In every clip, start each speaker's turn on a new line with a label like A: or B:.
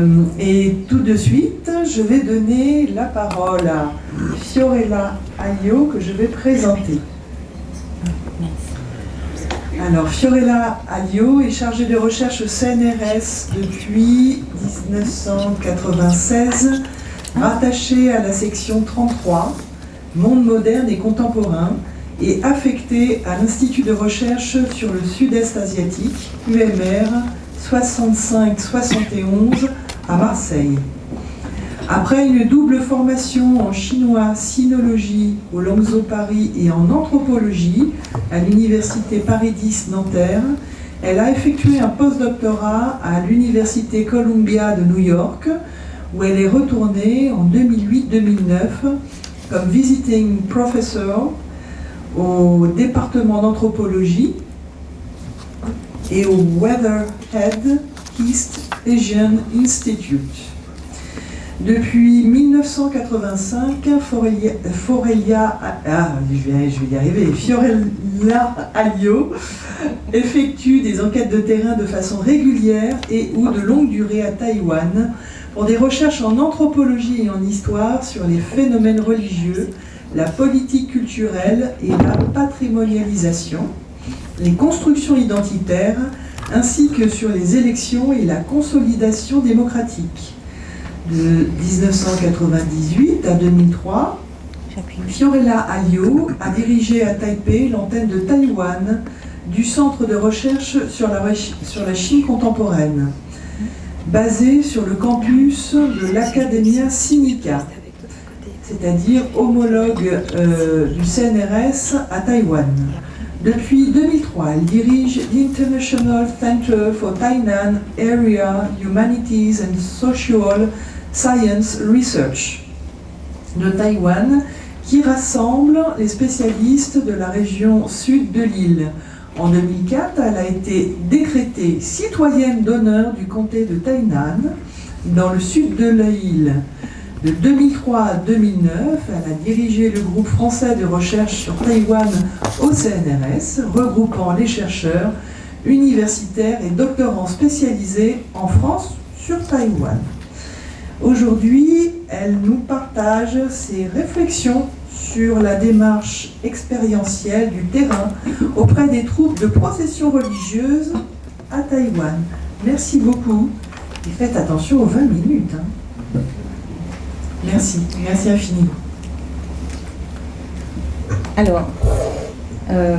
A: Euh, et tout de suite, je vais donner la parole à Fiorella Aglio que je vais présenter. Alors, Fiorella Aglio est chargée de recherche au CNRS depuis 1996, rattachée à la section 33, Monde moderne et contemporain, et affectée à l'Institut de recherche sur le sud-est asiatique, UMR 65-71 à Marseille. Après une double formation en chinois, sinologie au Langzhou Paris et en anthropologie à l'université Paris 10 Nanterre, elle a effectué un postdoctorat à l'université Columbia de New York, où elle est retournée en 2008-2009 comme visiting professor au département d'anthropologie et au Weatherhead East Asian Institute. Depuis 1985, Forelia, ah, arriver, Fiorella Alio effectue des enquêtes de terrain de façon régulière et ou de longue durée à Taïwan pour des recherches en anthropologie et en histoire sur les phénomènes religieux, la politique culturelle et la patrimonialisation, les constructions identitaires, ainsi que sur les élections et la consolidation démocratique. De 1998 à 2003, Fiorella Alio a dirigé à Taipei l'antenne de Taïwan du Centre de recherche sur la, sur la Chine contemporaine, basé sur le campus de l'Academia Sinica, c'est-à-dire homologue euh, du CNRS à Taïwan. Depuis 2003, elle dirige l'International Center for Tainan Area Humanities and Social Science Research de Taïwan, qui rassemble les spécialistes de la région sud de l'île. En 2004, elle a été décrétée citoyenne d'honneur du comté de Tainan, dans le sud de l'île. De 2003 à 2009, elle a dirigé le groupe français de recherche sur Taïwan au CNRS, regroupant les chercheurs, universitaires et doctorants spécialisés en France sur Taïwan. Aujourd'hui, elle nous partage ses réflexions sur la démarche expérientielle du terrain auprès des troupes de procession religieuse à Taïwan. Merci beaucoup et faites attention aux 20 minutes. Hein. Merci, merci infiniment.
B: Alors, euh,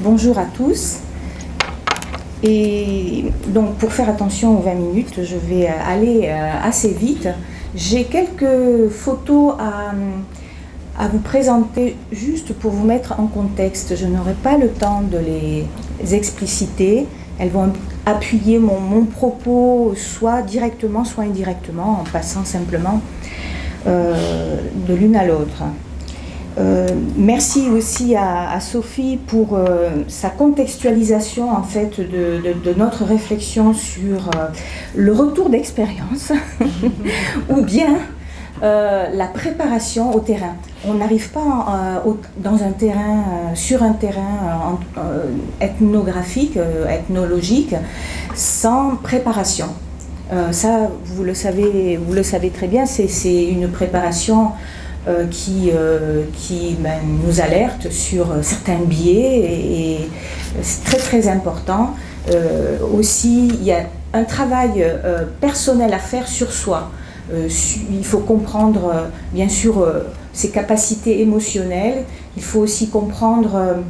B: bonjour à tous. Et donc, pour faire attention aux 20 minutes, je vais aller euh, assez vite. J'ai quelques photos à, à, vous présenter juste pour vous mettre en contexte. Je n'aurai pas le temps de les expliciter. Elles vont appuyer mon, mon propos soit directement, soit indirectement, en passant simplement euh, de l'une à l'autre. Euh, merci aussi à, Sophie pour euh, sa contextualisation en fait de, notre réflexion sur le retour d'expérience ou bien la préparation au terrain. On n'arrive pas dans un terrain, sur un terrain ethnographique, ethnologique, sans préparation. Euh, ça, vous le savez, vous le savez très bien, c'est une préparation euh, qui, euh, qui ben, nous alerte sur certains biais et, c'est très très important. aussi, il y a un travail personnel à faire sur soi. il faut comprendre, bien sûr, ses capacités émotionnelles. Il faut aussi comprendre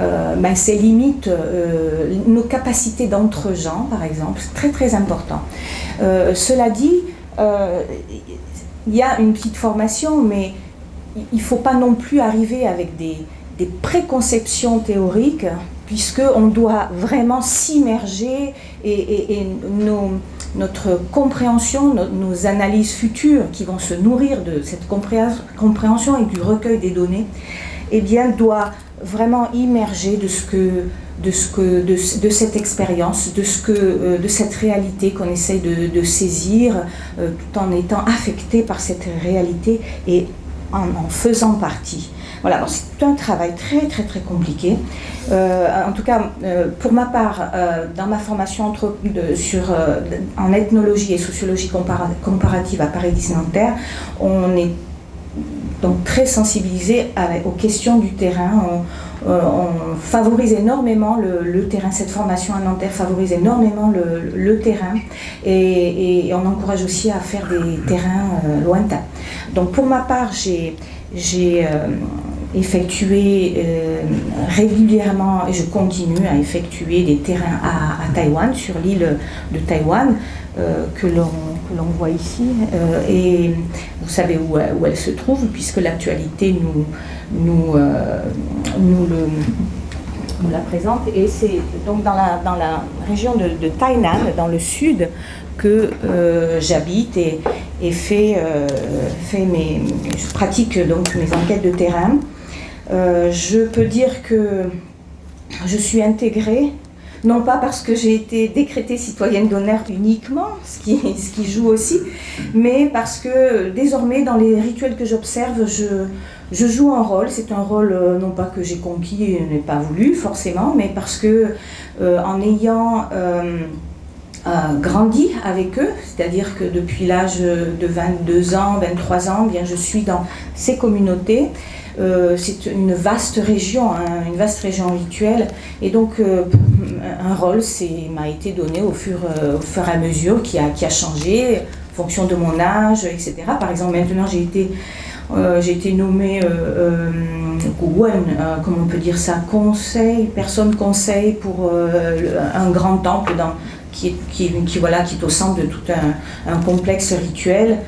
B: euh, ben, ses limites, euh, nos capacités d'entre-gens, par exemple, c'est très très important. Euh, cela dit, il y a une petite formation, mais il ne faut pas non plus arriver avec des, préconceptions théoriques, puisqu'on doit vraiment s'immerger et, notre compréhension, nos, analyses futures qui vont se nourrir de cette compréhension et du recueil des données, eh bien, doit vraiment immergé de, ce que, de, ce que, de, cette expérience, de, ce que, euh, de cette réalité qu'on essaye de, saisir, euh, tout en étant affecté par cette réalité et en, en faisant partie. Voilà, c'est un travail très très très compliqué. en tout cas, pour ma part, dans ma formation sur, en ethnologie et sociologie comparative à Paris-Nanterre, on est donc très sensibilisé aux questions du terrain. On, favorise énormément le, terrain. Cette formation à Nanterre favorise énormément le, terrain et, on encourage aussi à faire des terrains euh, lointains. Donc pour ma part, j'ai euh, effectué euh, régulièrement et je continue à effectuer des terrains à, à Taïwan, sur l'île de Taïwan, que l'on voit ici. Euh, et vous savez où, elle se trouve, puisque l'actualité nous, nous, euh, nous, la présente. Et c'est donc dans la, dans la région de, de Tainan, dans le sud, que euh, j'habite et, et fais, fait mes, je pratique donc mes enquêtes de terrain. Je peux dire que je suis intégrée non pas parce que j'ai été décrétée citoyenne d'honneur uniquement, ce qui, joue aussi, mais parce que désormais dans les rituels que j'observe, je, joue un rôle. C'est un rôle euh, non pas que j'ai conquis et n'ai pas voulu forcément, mais parce que euh, en ayant euh, grandi avec eux, c'est-à-dire que depuis l'âge de 22 ans, 23 ans, bien je suis dans ces communautés. Euh, c'est une vaste région, hein, une vaste région rituelle, et donc euh, un rôle m'a été donné au fur, euh, au fur et à mesure qui a, qui a changé en fonction de mon âge, etc. Par exemple, maintenant j'ai été, j'ai été nommée comment on peut dire ça, conseil, personne conseil pour un grand temple dans, qui, qui, voilà, qui est au centre de tout un complexe rituel.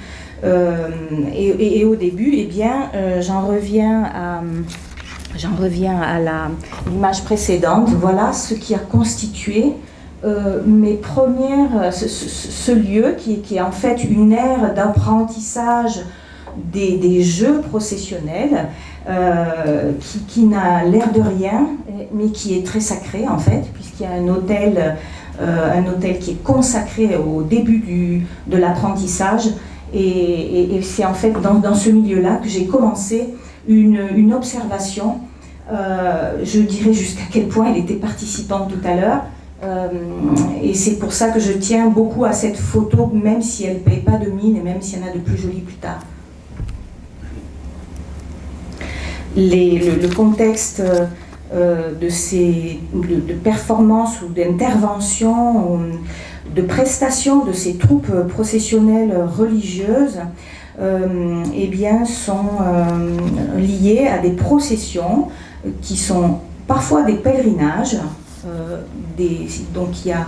B: Euh, et, au début, eh bien, euh, j'en reviens à j'en reviens à l'image précédente. Voilà ce qui a constitué euh, mes premières, ce, lieu qui, est en fait une ère d'apprentissage des, des, jeux processionnels, qui, qui n'a l'air de rien, mais qui est très sacré en fait, puisqu'il y a un hôtel, un hôtel qui est consacré au début du, de l'apprentissage et, c'est en fait dans, ce milieu-là que j'ai commencé une, observation. Euh, je dirais jusqu'à quel point elle était participante tout à l'heure. Euh, et c'est pour ça que je tiens beaucoup à cette photo, même si elle ne paye pas de mine et même s'il y en a de plus jolies plus tard. le, contexte euh, de ces de, performances ou d'interventions de prestations de ces troupes processionnelles religieuses euh, eh sont euh, liées à des processions qui sont parfois des pèlerinages. Euh, donc il y a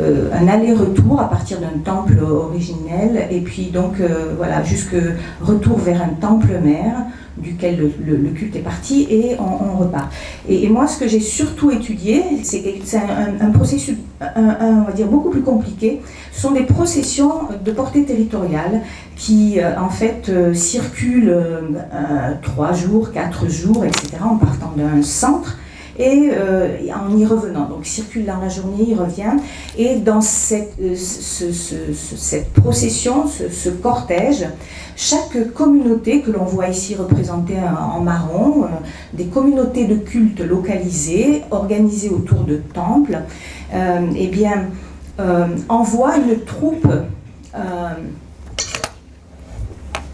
B: un aller-retour à partir d'un temple originel et puis donc voilà jusque retour vers un temple mère duquel le, culte est parti et on, repart. Et, moi, ce que j'ai surtout étudié, c'est un, un, processus, on va dire, beaucoup plus compliqué. Ce sont des processions de portée territoriale qui, euh, en fait, euh, circulent euh, trois jours, quatre jours, etc., en partant d'un centre et en y revenant. Donc, il circule dans la journée, il revient. Et dans cette, cette procession, ce, cortège, chaque communauté que l'on voit ici représentée en marron, euh, des communautés de culte localisées, organisées autour de temples, euh, eh bien, euh, envoie une troupe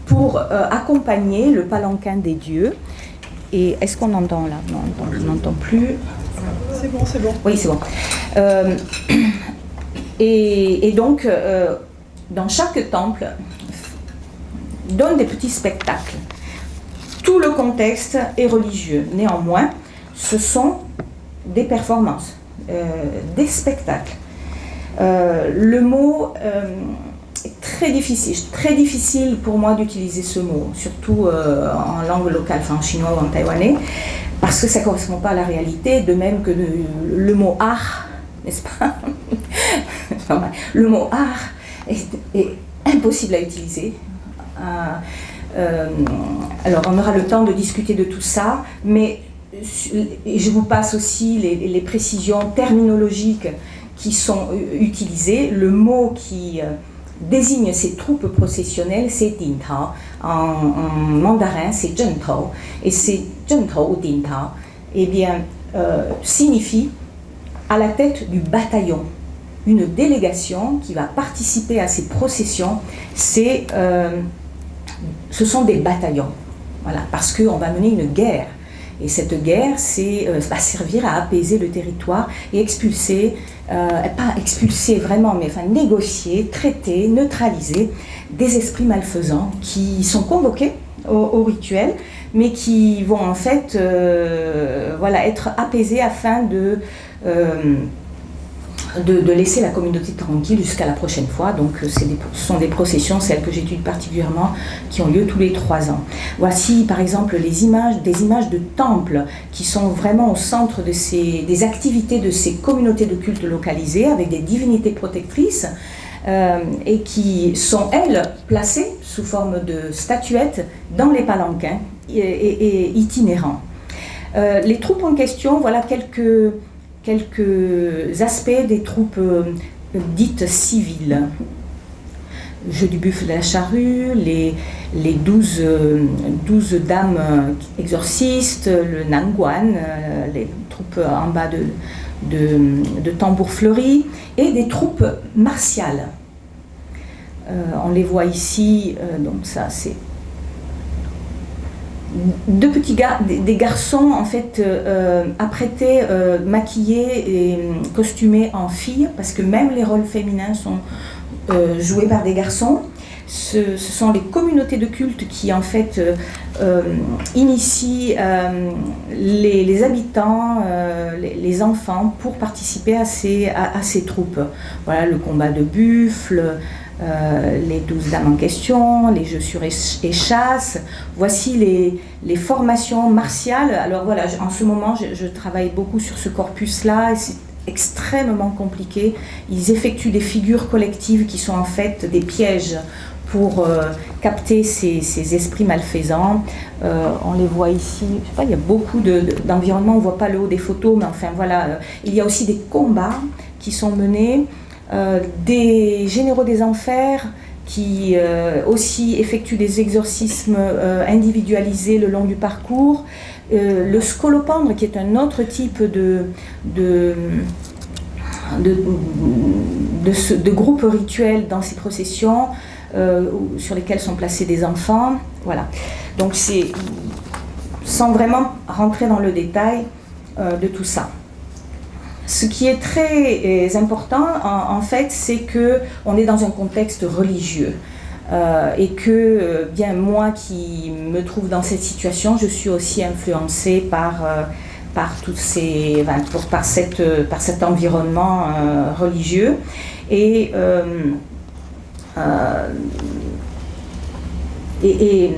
B: pour accompagner le palanquin des dieux. Et est-ce qu'on entend là? Non, on n'entend plus.
A: C'est bon, c'est bon.
B: Oui, c'est bon. et, donc, dans chaque temple, donne des petits spectacles. Tout le contexte est religieux. Néanmoins, ce sont des performances, euh, des spectacles. Euh, le mot euh, très difficile, très difficile pour moi d'utiliser ce mot, surtout en langue locale, en chinois ou en taïwanais, parce que ça ne correspond pas à la réalité, de même que le, mot art, n'est-ce pas? Le mot art est impossible à utiliser euh, alors, on aura le temps de discuter de tout ça, mais je vous passe aussi les, précisions terminologiques qui sont utilisées. Le mot qui euh, désigne ces troupes processionnelles, c'est Dintao. en, mandarin, c'est Zhentao. Et c'est Zhentao ou Dintao, eh bien, euh, signifie à la tête du bataillon. Une délégation qui va participer à ces processions, euh, ce sont des bataillons. Voilà, parce qu'on va mener une guerre. Et cette guerre c'est, euh, va servir à apaiser le territoire et expulser, pas expulser vraiment, mais négocier, traiter, neutraliser des esprits malfaisants qui sont convoqués au, rituel, mais qui vont en fait euh, voilà, être apaisés afin de, de, laisser la communauté tranquille jusqu'à la prochaine fois. Donc euh, ce sont des processions, celles que j'étudie particulièrement, qui ont lieu tous les trois ans. Voici par exemple les images, des images de temples qui sont vraiment au centre de ces, des activités de ces communautés de culte localisées avec des divinités protectrices. Euh, et qui sont, elles, placées sous forme de statuettes dans les palanquins et, itinérants. Euh, les troupes en question, voilà quelques, quelques aspects des troupes euh, dites civiles. Jeu du buffle de la charrue, les, les 12, 12 dames exorcistes, le Nanguan, les troupes en bas de, de, de tambours fleuris et des troupes martiales. Euh, on les voit ici, euh, donc ça c'est deux petits gars, des, garçons en fait euh, apprêtés, maquillés et costumés en filles, parce que même les rôles féminins sont joués par des garçons. Ce, sont les communautés de culte qui en fait initient les, habitants, les, enfants pour participer à ces, à ces troupes. Voilà le combat de buffles, euh, les douze dames en question, les jeux sur échasse. Voici les, formations martiales. Alors voilà, en ce moment, je, travaille beaucoup sur ce corpus-là et c'est extrêmement compliqué. Ils effectuent des figures collectives qui sont en fait des pièges pour euh, capter ces, esprits malfaisants. Euh, on les voit ici, je sais pas, il y a beaucoup d'environnements, on ne voit pas le haut des photos, mais enfin voilà, il y a aussi des combats qui sont menés. Euh, des généraux des enfers qui euh, aussi effectuent des exorcismes euh, individualisés le long du parcours. le scolopendre, qui est un autre type de, de, de, groupe rituel dans ces processions, sur lesquels sont placés des enfants. Voilà. Donc c'est sans vraiment rentrer dans le détail de tout ça. Ce qui est très euh, important, en, fait, c'est que on est dans un contexte religieux. Euh, et que euh, bien moi qui me trouve dans cette situation, je suis aussi influencée par, par, ces, par, cette, par cet environnement religieux. Et, et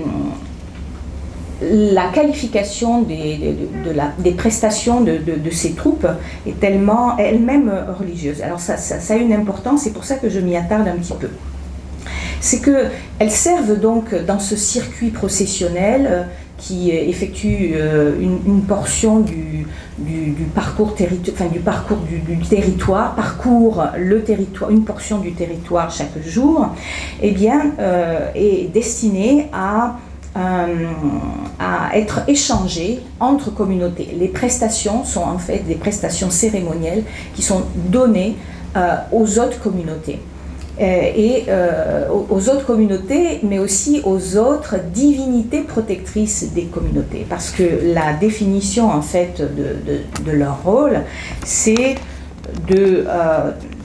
B: la qualification des, de, des prestations de, ces troupes est tellement elle-même religieuse. Alors ça, a une importance, c'est pour ça que je m'y attarde un petit peu. C'est qu'elles servent donc dans ce circuit processionnel euh, qui effectue euh, une, portion du, du, parcours, enfin, du, parcours du, territoire, parcourt le territoire, une portion du territoire chaque jour, eh bien, euh, est destinée à euh, à être échangées entre communautés. Les prestations sont en fait des prestations cérémonielles qui sont données euh, aux autres communautés. Euh, et aux autres communautés, mais aussi aux autres divinités protectrices des communautés. Parce que la définition en fait de leur rôle, c'est de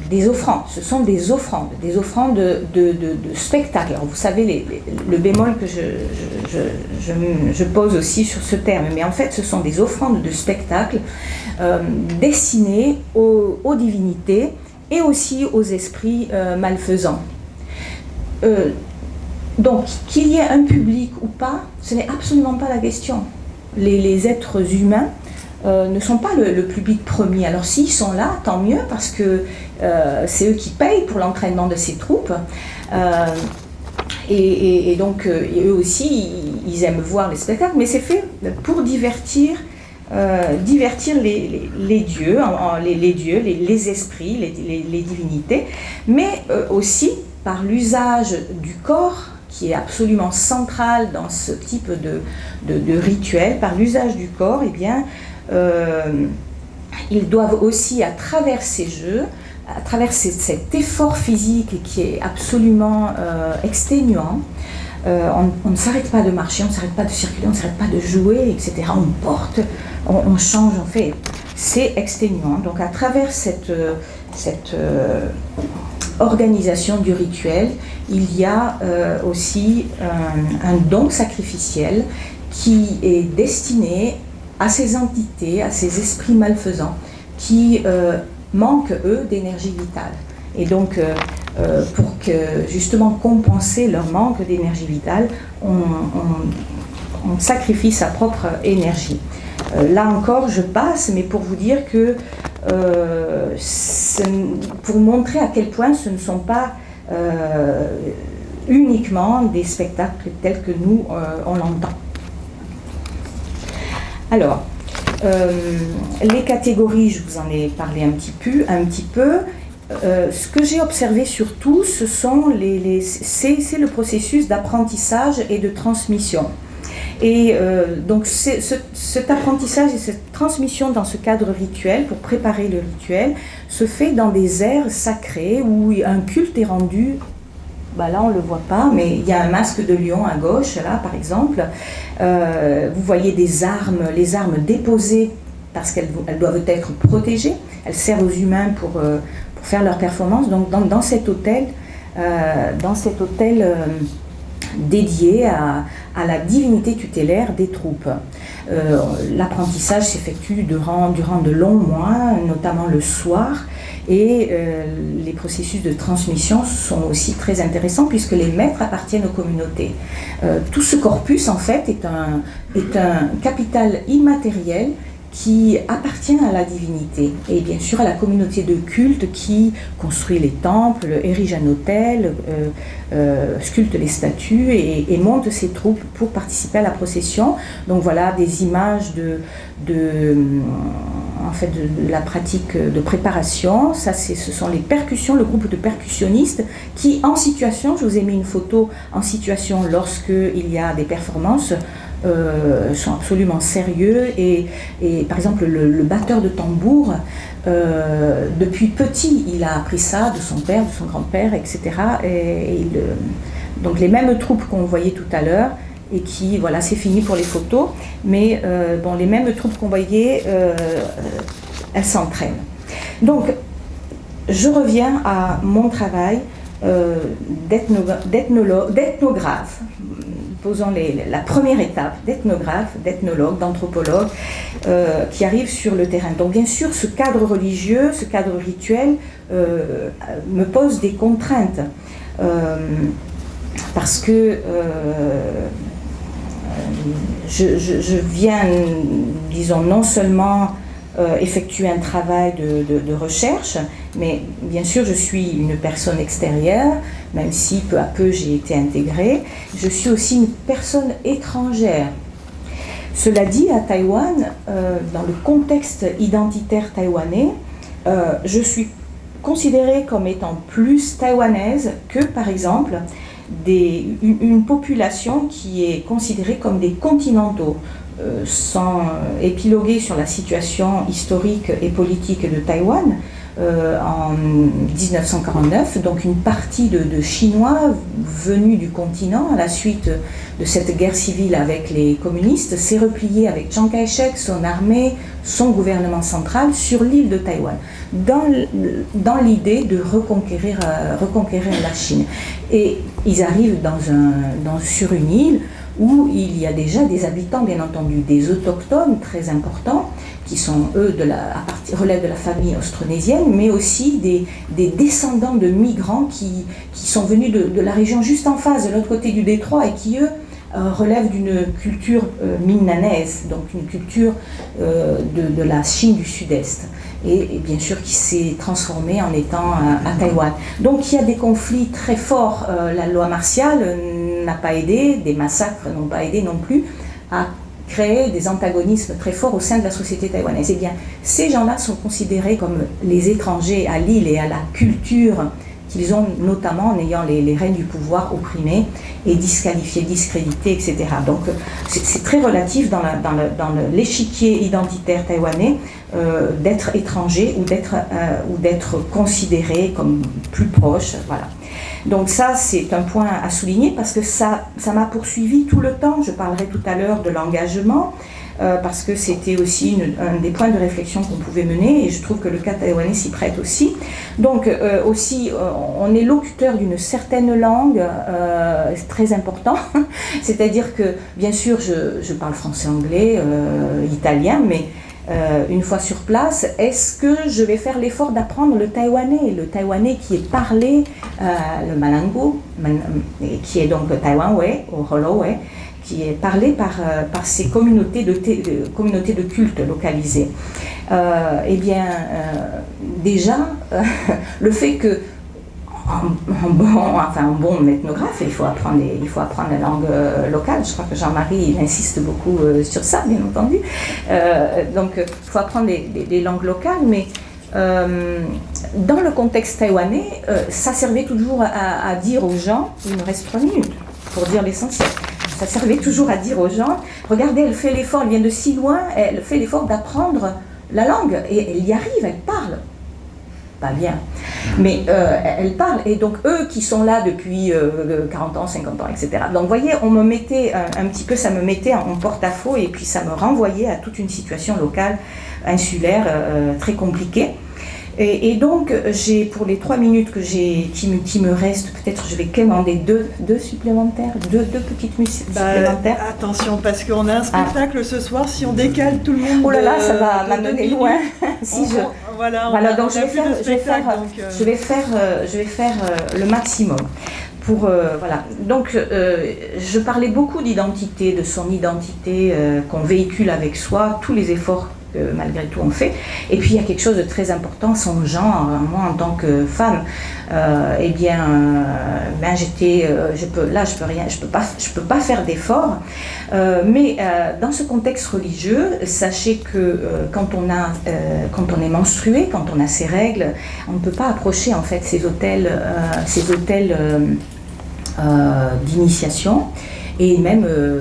B: des offrandes, ce sont des offrandes, des offrandes de, de, spectacle. Alors vous savez le bémol que je, pose aussi sur ce terme, mais en fait ce sont des offrandes de spectacle euh, destinées aux, divinités et aussi aux esprits euh, malfaisants. Euh, donc qu'il y ait un public ou pas, ce n'est absolument pas la question. Les êtres humains euh, ne sont pas le, public premier. Alors s'ils sont là, tant mieux, parce que euh, c'est eux qui payent pour l'entraînement de ces troupes. Euh, et, donc eux aussi, ils, aiment voir les spectacles, mais c'est fait pour divertir, divertir les, dieux, les, dieux, les, esprits, les, divinités, mais aussi par l'usage du corps qui est absolument centrale dans ce type de, rituel, par l'usage du corps, eh bien, ils doivent aussi, à travers ces jeux, à travers cet effort physique qui est absolument euh, exténuant, euh, on, ne s'arrête pas de marcher, on ne s'arrête pas de circuler, on ne s'arrête pas de jouer, etc. On porte, on, change, on fait. C'est exténuant. Donc à travers cette, organisation du rituel, il y a euh, aussi un, don sacrificiel qui est destiné à ces entités, à ces esprits malfaisants qui euh, manquent, eux, d'énergie vitale. Et donc, euh, pour que, justement compenser leur manque d'énergie vitale, on, sacrifie sa propre énergie. là encore, je passe, mais pour vous dire que euh, pour montrer à quel point ce ne sont pas euh, uniquement des spectacles tels que nous, euh, on l'entend. Alors, les catégories, je vous en ai parlé un petit peu. Un petit peu. ce que j'ai observé surtout, ce sont les c'est le processus d'apprentissage et de transmission. Et euh, donc cet apprentissage et cette transmission dans ce cadre rituel, pour préparer le rituel, se fait dans des aires sacrées où un culte est rendu bah là on ne le voit pas, mais il y a un masque de lion à gauche, là par exemple. Euh, vous voyez des armes, les armes déposées parce qu'elles doivent être protégées. Elles servent aux humains pour, euh, pour faire leur performance. Donc dans, dans cet hôtel, dans cet hôtel dédié à, la divinité tutélaire des troupes. Euh, l'apprentissage s'effectue durant, durant de longs mois, notamment le soir, et euh, les processus de transmission sont aussi très intéressants puisque les maîtres appartiennent aux communautés. Euh, tout ce corpus, en fait, est un, est un capital immatériel qui appartient à la divinité et bien sûr à la communauté de culte qui construit les temples, érige un hôtel, euh, euh, sculpte les statues et, monte ses troupes pour participer à la procession. Donc voilà des images de, en fait, de, la pratique de préparation. Ça, ce sont les percussions, le groupe de percussionnistes qui, en situation, je vous ai mis une photo en situation lorsqu'il y a des performances, euh, sont absolument sérieux. Et, par exemple le, batteur de tambour euh, depuis petit il a appris ça de son père, de son grand-père etc et, donc les mêmes troupes qu'on voyait tout à l'heure et qui, voilà, c'est fini pour les photos, mais euh, bon, les mêmes troupes qu'on voyait, elles s'entraînent. Donc, je reviens à mon travail d'ethnographe, posant la première étape d'ethnographe, d'ethnologue, d'anthropologue, euh, qui arrive sur le terrain. Donc bien sûr, ce cadre religieux, ce cadre rituel euh, me pose des contraintes. Euh, parce que je, viens, disons, non seulement euh, effectuer un travail de, recherche, mais bien sûr je suis une personne extérieure, même si peu à peu j'ai été intégrée, je suis aussi une personne étrangère. Cela dit, à Taïwan, euh, dans le contexte identitaire taïwanais, euh, je suis considérée comme étant plus taïwanaise que, par exemple, une, population qui est considérée comme des continentaux. Euh, sans épiloguer sur la situation historique et politique de Taïwan, euh, en 1949, donc une partie de, Chinois venus du continent à la suite de cette guerre civile avec les communistes s'est replié avec Chiang Kai-shek, son armée, son gouvernement central sur l'île de Taïwan, dans, l'idée de reconquérir, euh, reconquérir la Chine. Et ils arrivent dans un, dans, sur une île où il y a déjà des habitants, bien entendu, des autochtones très importants, qui sont, eux, à relèvent de la famille austronésienne, mais aussi des, des descendants de migrants qui, qui sont venus de, la région juste en face, de l'autre côté du détroit, et qui, eux, euh, relèvent d'une culture euh, donc une culture euh, de, de, la Chine du Sud-Est, et, bien sûr qui s'est transformée en étant à, à, Taïwan. Donc il y a des conflits très forts. Euh, la loi martiale n'a pas aidé, des massacres n'ont pas aidé non plus à créer des antagonismes très forts au sein de la société taïwanaise. Eh bien, ces gens-là sont considérés comme les étrangers à l'île et à la culture qu'ils ont notamment en ayant les, règnes du pouvoir opprimés et disqualifiés, discrédités, etc. Donc c'est très relatif dans l'échiquier identitaire taïwanais d'être étranger ou d'être considéré comme plus proche. Voilà. Donc ça, c'est un point à souligner parce que ça m'a poursuivi tout le temps. Je parlerai tout à l'heure de l'engagement. Euh, parce que c'était aussi un des points de réflexion qu'on pouvait mener, et je trouve que le cas taïwanais s'y prête aussi. Donc euh, aussi, euh, on est locuteur d'une certaine langue, très important, c'est-à-dire que bien sûr, je parle français, anglais, italien, mais une fois sur place, est-ce que je vais faire l'effort d'apprendre le taïwanais, le taïwanais qui est parlé, le malango, qui est donc le taïwanais, au Holloway, qui est parlé par, euh, par ces communautés de, communautés de culte localisées. Euh, eh bien, euh, déjà, le fait que un, bon, enfin, un bon ethnographe, il faut, apprendre il faut apprendre la langue locale. Je crois que Jean-Marie insiste beaucoup sur ça, bien entendu. donc, il faut apprendre les, langues locales, mais dans le contexte taïwanais, ça servait toujours à, à dire aux gens, il me reste trois minutes pour dire l'essentiel ça servait toujours à dire aux gens, regardez, elle fait l'effort, elle vient de si loin, elle fait l'effort d'apprendre la langue, et elle y arrive, elle parle. Pas bien, mais euh, elle parle, et donc eux qui sont là depuis 40 euh, ans, 50 ans, etc. Donc vous voyez, on me mettait un, petit peu, ça me mettait en porte-à-faux, et puis ça me renvoyait à toute une situation locale, insulaire, euh, très compliquée. Et, donc, j'ai pour les trois minutes que j'ai, qui, me, qui me restent, peut-être je vais commander deux, deux supplémentaires, deux, deux petites musiques bah, supplémentaires.
A: Attention, parce qu'on a un ah. spectacle ce soir, si on décale tout le monde.
B: Oh là là, ça va m'amener loin. si je... Voilà, voilà donc je vais, faire, je vais faire, euh, je vais faire, euh, je vais faire euh, le maximum. Pour, voilà. Donc, je parlais beaucoup d'identité, de son identité qu'on véhicule avec soi, tous les efforts malgré tout on fait. Et puis il y a quelque chose de très important, son genre. Moi en tant que femme, euh, eh bien, euh, ben euh, je peux, là je peux rien, je peux pas, peux pas faire d'efforts. mais dans ce contexte religieux, sachez que quand on a, quand on est menstrué, quand on a ses règles, on ne peut pas approcher en fait ces hôtels, ces hôtels d'initiation et même euh,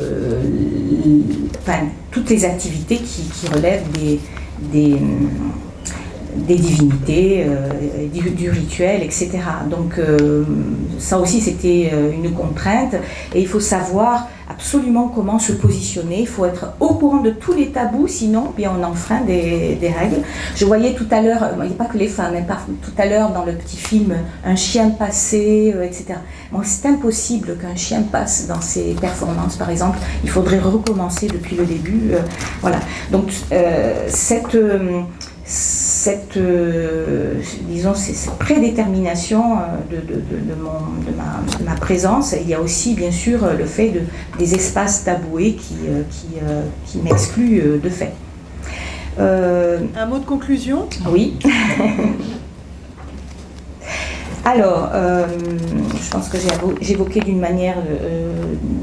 B: toutes les activités qui, relèvent des, des, divinités, euh, du, rituel, etc. Donc euh, ça aussi c'était une contrainte et il faut savoir absolument comment se positionner, il faut être au courant de tous les tabous, sinon bien on enfreint des, des règles. Je voyais tout à l'heure, il n'y a pas que les femmes, tout à l'heure dans le petit film Un chien passé, etc c'est impossible qu'un chien passe dans ses performances, par exemple. Il faudrait recommencer depuis le début. Euh, voilà. Donc, euh, cette, euh, disons, cette prédétermination de, de, de, ma, présence, il y a aussi, bien sûr, le fait de, des espaces taboués qui, qui, qui m'excluent de fait.
A: Un mot de conclusion?
B: Oui. Alors, euh, je pense que j'ai évoqué d'une manière euh,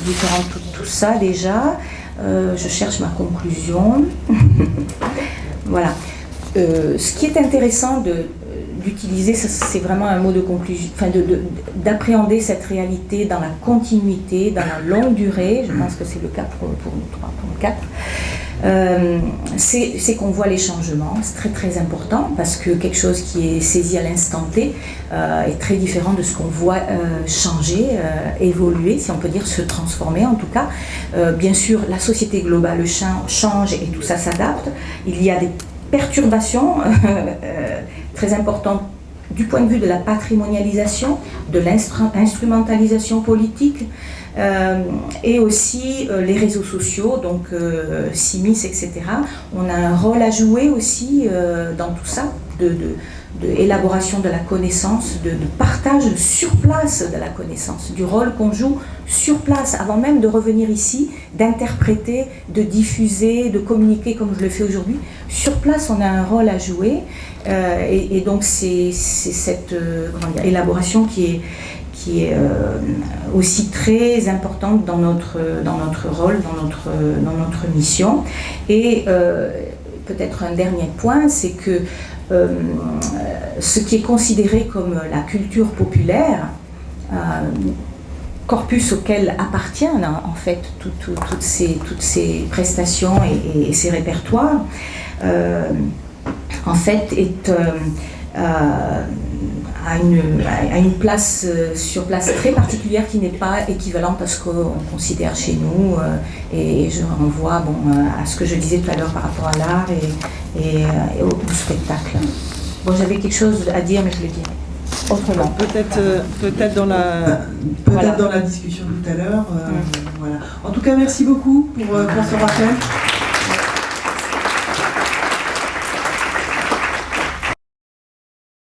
B: différente tout, ça déjà. Euh, je cherche ma conclusion. voilà. Ce qui est intéressant d'utiliser, c'est vraiment un mot de conclusion, enfin d'appréhender cette réalité dans la continuité, dans la longue durée. Je pense que c'est le cas pour, nous trois, pour nous quatre. Euh, c'est qu'on voit les changements, c'est très très important parce que quelque chose qui est saisi à l'instant T euh, est très différent de ce qu'on voit euh, changer, évoluer, si on peut dire se transformer en tout cas. bien sûr, la société globale change et tout ça s'adapte. Il y a des perturbations très importantes du point de vue de la patrimonialisation, de l'instrumentalisation politique, euh, et aussi euh, les réseaux sociaux, donc euh, Simis, etc. On a un rôle à jouer aussi dans tout ça, de, élaboration de la connaissance, de, partage sur place de la connaissance, du rôle qu'on joue sur place, avant même de revenir ici, d'interpréter, de diffuser, de communiquer comme je le fais aujourd'hui. Sur place, on a un rôle à jouer, et, et, donc c'est cette élaboration qui est euh, aussi très importante dans notre, dans rôle, dans notre, mission. Et euh, peut-être un dernier point, c'est que ce qui est considéré comme la culture populaire, corpus auquel appartiennent hein, en fait toutes, ces, prestations et, ces répertoires, en fait est à une, place euh, sur place très particulière qui n'est pas équivalente à ce qu'on considère chez nous. Euh, et je renvoie bon, euh, à ce que je disais tout à l'heure par rapport à l'art et, au, spectacle. Bon, j'avais quelque chose à dire, mais je le dirai autrement.
A: Peut-être peut-être dans, la, peut dans la discussion tout à l'heure. voilà. En tout cas, merci beaucoup pour, pour ce rappel.